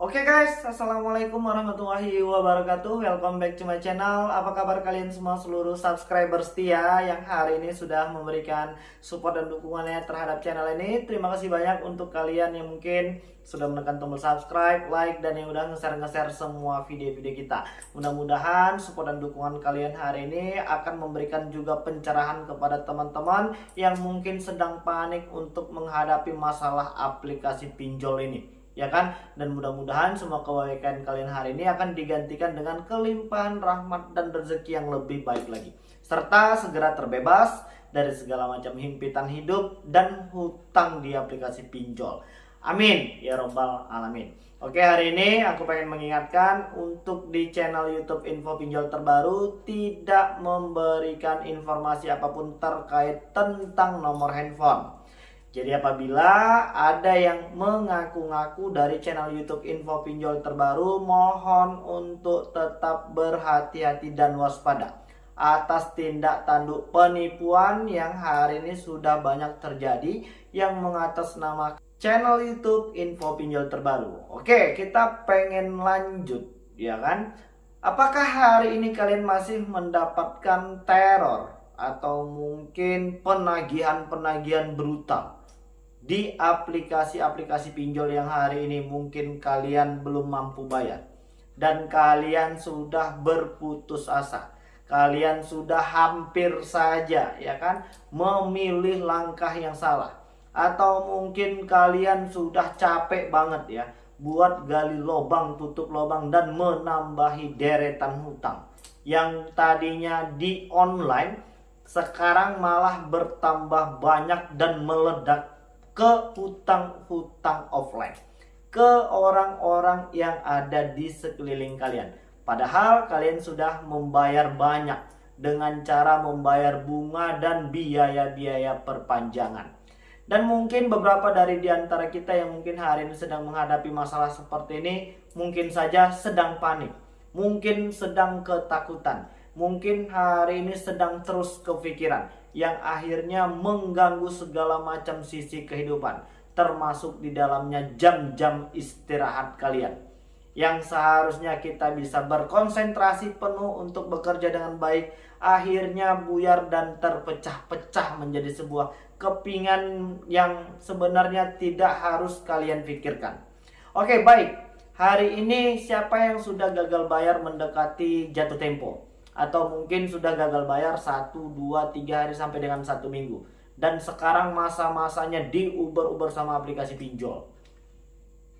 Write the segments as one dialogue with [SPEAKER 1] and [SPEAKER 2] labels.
[SPEAKER 1] Oke guys, Assalamualaikum warahmatullahi wabarakatuh. Welcome back to my channel. Apa kabar kalian semua seluruh subscriber setia Yang hari ini sudah memberikan support dan dukungannya terhadap channel ini? Terima kasih banyak untuk kalian yang mungkin sudah menekan tombol subscribe, like, dan yang udah nge-share-nge-share semua video-video kita. Mudah-mudahan support dan dukungan kalian hari ini akan memberikan juga pencerahan kepada teman-teman Yang mungkin sedang panik untuk menghadapi masalah aplikasi pinjol ini ya kan? Dan mudah-mudahan semua kebaikan kalian hari ini akan digantikan dengan kelimpahan rahmat dan rezeki yang lebih baik lagi. Serta segera terbebas dari segala macam himpitan hidup dan hutang di aplikasi pinjol. Amin. Ya robbal alamin. Oke hari ini aku pengen mengingatkan untuk di channel YouTube Info Pinjol Terbaru tidak memberikan informasi apa pun terkait tentang nomor handphone jadi apabila ada yang mengaku-ngaku dari channel YouTube Info Pinjol terbaru, mohon untuk tetap berhati-hati dan waspada atas tindak tanduk penipuan yang hari ini sudah banyak terjadi yang mengatasnamakan channel YouTube Info Pinjol terbaru. Oke, kita pengen lanjut, ya kan? Apakah hari ini kalian masih mendapatkan teror atau mungkin penagihan-penagihan brutal? Di aplikasi-aplikasi pinjol yang hari ini mungkin kalian belum mampu bayar. Dan kalian sudah berputus asa. Kalian sudah hampir saja ya kan memilih langkah yang salah. Atau mungkin kalian sudah capek banget ya buat gali lubang tutup lubang dan menambahi deretan hutang. Yang tadinya di online sekarang malah bertambah banyak dan meledak ke hutang-hutang offline ke orang-orang yang ada di sekeliling kalian. Padahal kalian sudah membayar banyak dengan cara membayar bunga dan biaya-biaya perpanjangan. Dan mungkin beberapa dari di antara kita yang mungkin hari ini sedang menghadapi masalah seperti ini mungkin saja sedang panik mungkin sedang ketakutan mungkin hari ini sedang terus kepikiran yang akhirnya mengganggu segala macam sisi kehidupan termasuk di dalamnya jam-jam istirahat kalian. Yang seharusnya kita bisa berkonsentrasi penuh untuk bekerja dengan baik akhirnya buyar dan terpecah-pecah menjadi sebuah kepingan yang sebenarnya tidak harus kalian pikirkan. Oke baik. Hari ini siapa yang sudah gagal bayar mendekati jatuh tempo atau mungkin sudah gagal bayar 1, 2, 3 hari sampai dengan satu minggu. Dan sekarang masa-masanya diuber-uber sama aplikasi pinjol.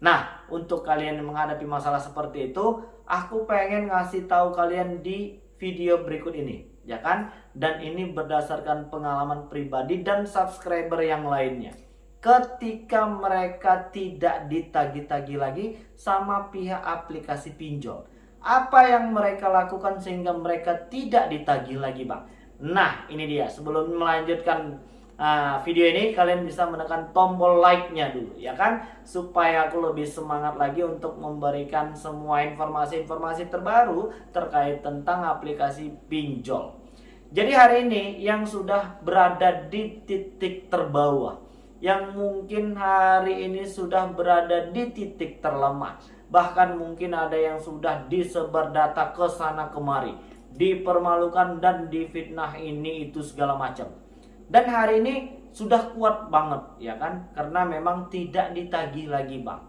[SPEAKER 1] Nah untuk kalian yang menghadapi masalah seperti itu aku pengen ngasih tahu kalian di video berikut ini ya kan? Dan ini berdasarkan pengalaman pribadi dan subscriber yang lainnya. Ketika mereka tidak ditagi-tagi lagi sama pihak aplikasi pinjol apa yang mereka lakukan sehingga mereka tidak ditagih lagi bang? Nah ini dia. Sebelum melanjutkan uh, video ini kalian bisa menekan tombol like-nya dulu ya kan? Supaya aku lebih semangat lagi untuk memberikan semua informasi-informasi terbaru terkait tentang aplikasi pinjol. Jadi hari ini yang sudah berada di titik terbawah Yang mungkin hari ini sudah berada di titik terlemah bahkan mungkin ada yang sudah disebar data ke sana kemari, dipermalukan dan difitnah ini itu segala macam. Dan hari ini sudah kuat banget ya kan karena memang tidak ditagih lagi bang.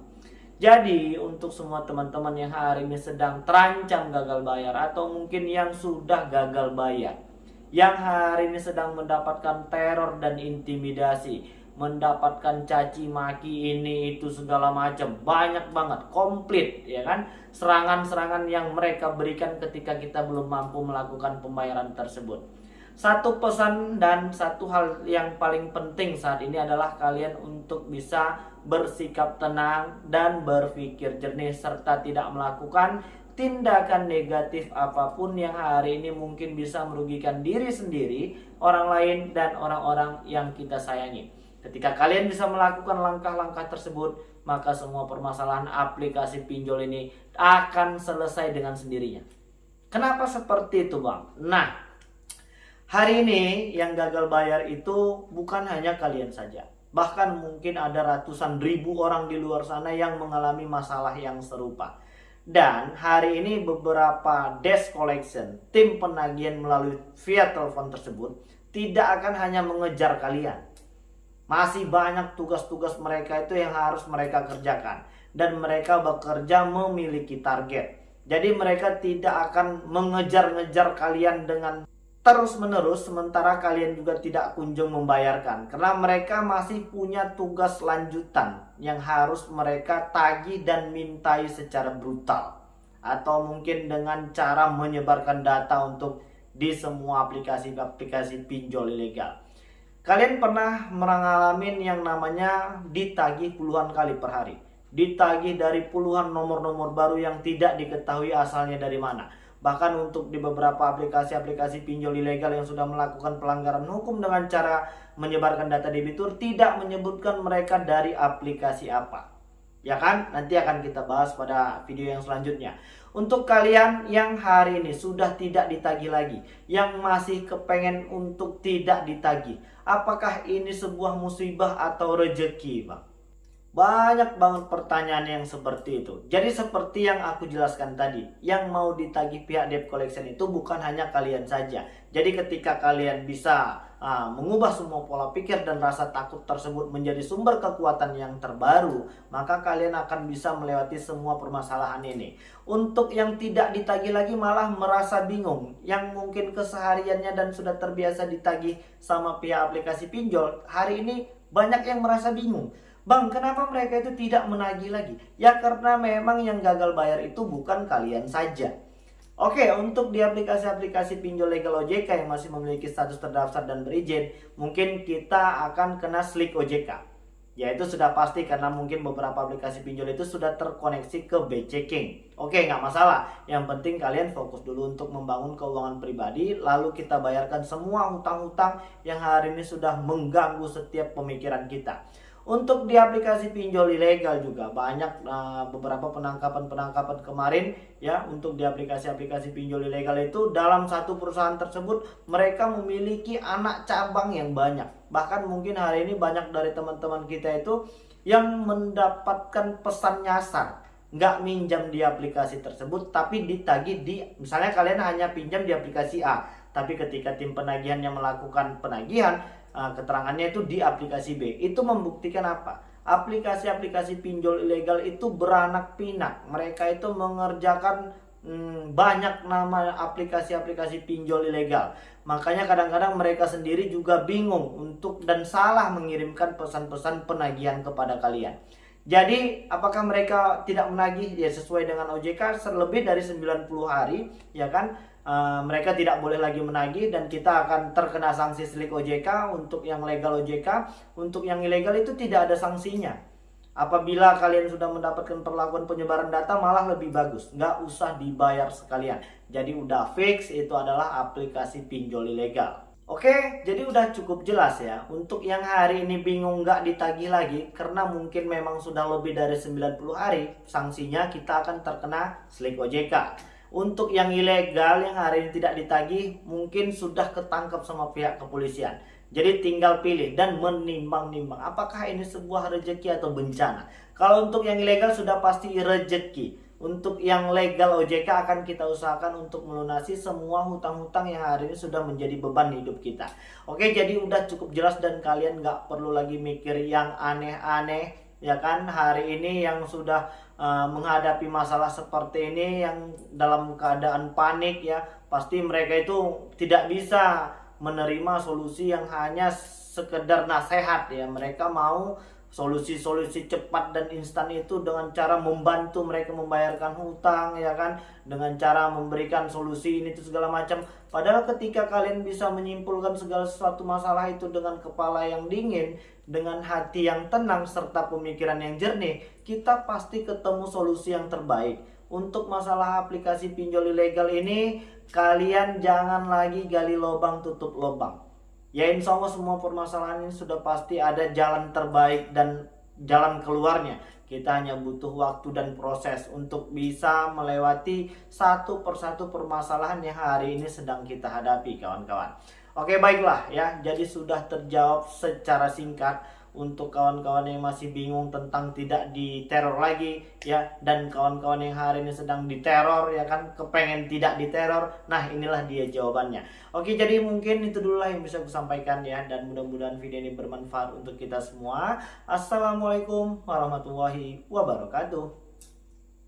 [SPEAKER 1] Jadi untuk semua teman-teman yang hari ini sedang terancam gagal bayar atau mungkin yang sudah gagal bayar yang hari ini sedang mendapatkan teror dan intimidasi mendapatkan caci maki ini itu segala macam. Banyak banget komplit ya kan? Serangan-serangan yang mereka berikan ketika kita belum mampu melakukan pembayaran tersebut. Satu pesan dan satu hal yang paling penting saat ini adalah kalian untuk bisa bersikap tenang dan berpikir jernih serta tidak melakukan tindakan negatif apa pun yang hari ini mungkin bisa merugikan diri sendiri, orang lain dan orang-orang yang kita sayangi. Ketika kalian bisa melakukan langkah-langkah tersebut, maka semua permasalahan aplikasi pinjol ini akan selesai dengan sendirinya. Kenapa seperti itu, Bang? Nah, hari ini yang gagal bayar itu bukan hanya kalian saja. Bahkan mungkin ada ratusan ribu orang di luar sana yang mengalami masalah yang serupa. Dan hari ini beberapa desk collection, tim penagihan melalui via telepon tersebut tidak akan hanya mengejar kalian. Masih banyak tugas-tugas mereka itu yang harus mereka kerjakan. Dan mereka bekerja memiliki target. Jadi mereka tidak akan mengejar-ngejar kalian dengan terus-menerus sementara kalian juga tidak kunjung membayarkan karena mereka masih punya tugas lanjutan yang harus mereka tagih dan mintai secara brutal atau mungkin dengan cara menyebarkan data untuk di semua aplikasi-aplikasi pinjol ilegal. Kalian pernah mengalami yang namanya ditagih puluhan kali per hari. Ditagih dari puluhan nomor-nomor baru yang tidak diketahui asalnya dari mana Bahkan untuk di beberapa aplikasi-aplikasi pinjol ilegal yang sudah melakukan pelanggaran hukum dengan cara menyebarkan data debitur tidak menyebutkan mereka dari aplikasi apa. Ya kan? Nanti akan kita bahas pada video yang selanjutnya. Untuk kalian yang hari ini sudah tidak ditagih lagi, yang masih kepengen untuk tidak ditagih, apakah ini sebuah musibah atau rejeki, Bang? Banyak banget pertanyaan yang seperti itu. Jadi seperti yang aku jelaskan tadi, yang mau ditagih pihak debt collection itu bukan hanya kalian saja. Jadi ketika kalian bisa uh, mengubah semua pola pikir dan rasa takut tersebut menjadi sumber kekuatan yang terbaru, maka kalian akan bisa melewati semua permasalahan ini. Untuk yang tidak ditagih lagi malah merasa bingung, yang mungkin kesehariannya dan sudah terbiasa ditagih sama pihak aplikasi pinjol, hari ini banyak yang merasa bingung Bang, kenapa mereka itu tidak menagih lagi? Ya karena memang yang gagal bayar itu bukan kalian saja. Oke, untuk di aplikasi-aplikasi pinjol legal OJK yang masih memiliki status terdaftar dan berizin, mungkin kita akan kena slik OJK. Ya itu sudah pasti karena mungkin beberapa aplikasi pinjol itu sudah terkoneksi ke B-Checking. Oke, nggak masalah. Yang penting kalian fokus dulu untuk membangun keuangan pribadi, lalu kita bayarkan semua hutang-hutang yang hari ini sudah mengganggu setiap pemikiran kita. Untuk di aplikasi pinjol ilegal juga banyak uh, beberapa penangkapan-penangkapan kemarin ya untuk di aplikasi-aplikasi pinjol ilegal itu dalam satu perusahaan tersebut mereka memiliki anak cabang yang banyak. Bahkan mungkin hari ini banyak dari teman-teman kita itu yang mendapatkan pesan nyasar nggak minjam di aplikasi tersebut tapi ditagih di misalnya kalian hanya pinjam di aplikasi A tapi ketika tim penagihan yang melakukan penagihan uh, keterangannya itu di aplikasi B. Itu membuktikan apa? Aplikasi-aplikasi pinjol ilegal itu beranak pinak. Mereka itu mengerjakan hmm, banyak nama aplikasi-aplikasi pinjol ilegal. Makanya kadang-kadang mereka sendiri juga bingung untuk dan salah mengirimkan pesan-pesan penagihan kepada kalian. Jadi apakah mereka tidak menagih? Ya sesuai dengan OJK lebih dari 90 hari ya kan? Uh, mereka tidak boleh lagi menagih dan kita akan terkena sanksi selik OJK untuk yang legal OJK untuk yang ilegal itu tidak ada sanksinya. Apabila kalian sudah mendapatkan perlakuan penyebaran data malah lebih bagus. Nggak usah dibayar sekalian. Jadi udah fix itu adalah aplikasi pinjol ilegal Oke, jadi udah cukup jelas ya. Untuk yang hari ini bingung nggak ditagih lagi, karena mungkin memang sudah lebih dari 90 hari, sanksinya kita akan terkena slik OJK. Untuk yang ilegal yang hari ini tidak ditagih, mungkin sudah ketangkap sama pihak kepolisian. Jadi tinggal pilih dan menimbang-nimbang apakah ini sebuah rejeki atau bencana. Kalau untuk yang ilegal sudah pasti rejeki. Untuk yang legal OJK akan kita usahakan untuk melunasi semua hutang-hutang yang hari ini sudah menjadi beban hidup kita. Oke, jadi udah cukup jelas dan kalian nggak perlu lagi mikir yang aneh-aneh ya kan hari ini yang sudah uh, menghadapi masalah seperti ini yang dalam keadaan panik ya pasti mereka itu tidak bisa menerima solusi yang hanya sekedar nasihat ya mereka mau solusi-solusi cepat dan instan itu dengan cara membantu mereka membayarkan hutang ya kan? Dengan cara memberikan solusi ini itu segala macam. Padahal ketika kalian bisa menyimpulkan segala sesuatu masalah itu dengan kepala yang dingin dengan hati yang tenang serta pemikiran yang jernih kita pasti ketemu solusi yang terbaik. Untuk masalah aplikasi pinjol ilegal ini kalian jangan lagi gali lubang tutup lubang ya insya Allah semua permasalahan ini sudah pasti ada jalan terbaik dan jalan keluarnya. Kita hanya butuh waktu dan proses untuk bisa melewati satu persatu permasalahan yang hari ini sedang kita hadapi kawan-kawan. Oke baiklah ya. Jadi sudah terjawab secara singkat untuk kawan-kawan yang masih bingung tentang tidak diteror lagi ya. Dan kawan-kawan yang hari ini sedang diteror ya kan kepengen tidak diteror nah inilah dia jawabannya. Oke jadi mungkin itu dulu lah yang bisa aku sampaikan ya. Dan mudah-mudahan video ini bermanfaat untuk kita semua. Assalamualaikum warahmatullahi wabarakatuh